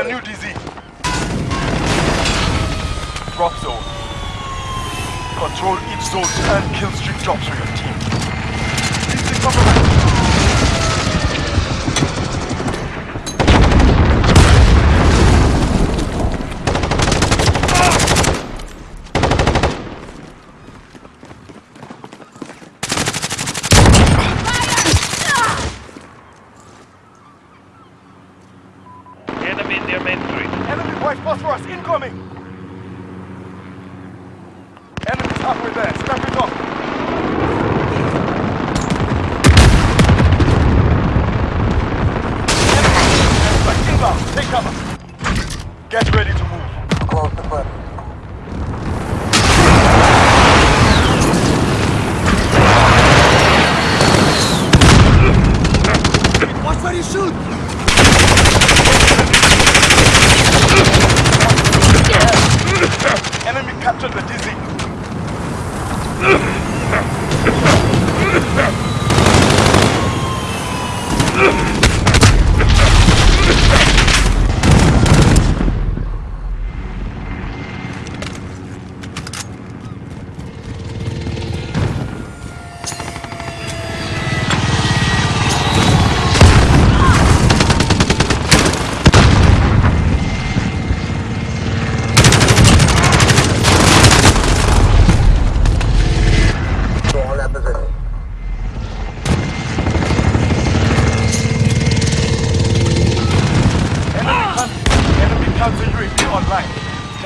The new DZ. Drop zone. Control each zone and kill streak drops for your team. DZ compromised. Phosphorus incoming! Enemy's halfway there. Step it up. Enemy inbound. Take cover. Get ready to move. Close the clip.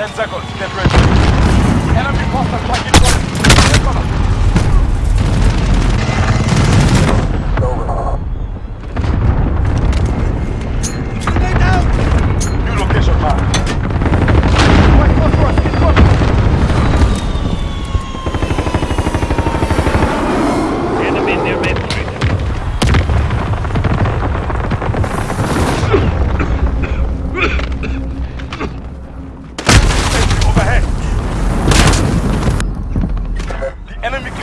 10 seconds. Get ready.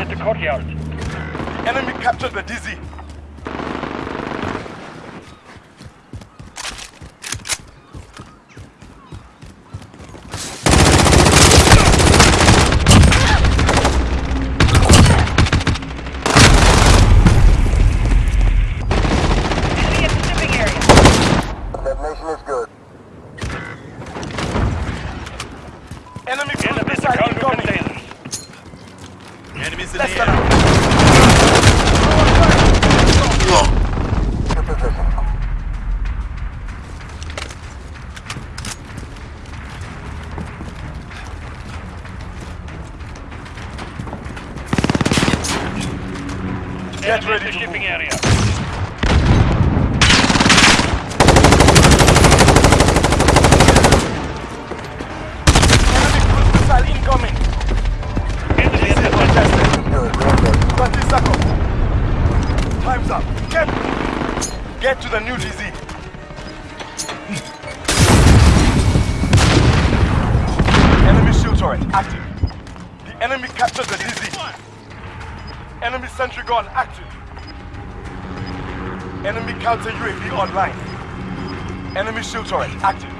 at marked. the courtyard. Enemy captured the DZ. Enemy at the shipping area. Detonation is good. Enemy cruise Enemy at the missile cargo incoming. containers. Enemies in Less the than air. Good position. Get ready to shipping area. Enemy cruise missile incoming. Enemy at the Contested. Good. Real good. 30 seconds. Time's up. Get, get to the new DZ. Enemy shield turret active. The enemy captured the DZ. Enemy sentry gun active. Enemy counter UAV online. Enemy shield turret active.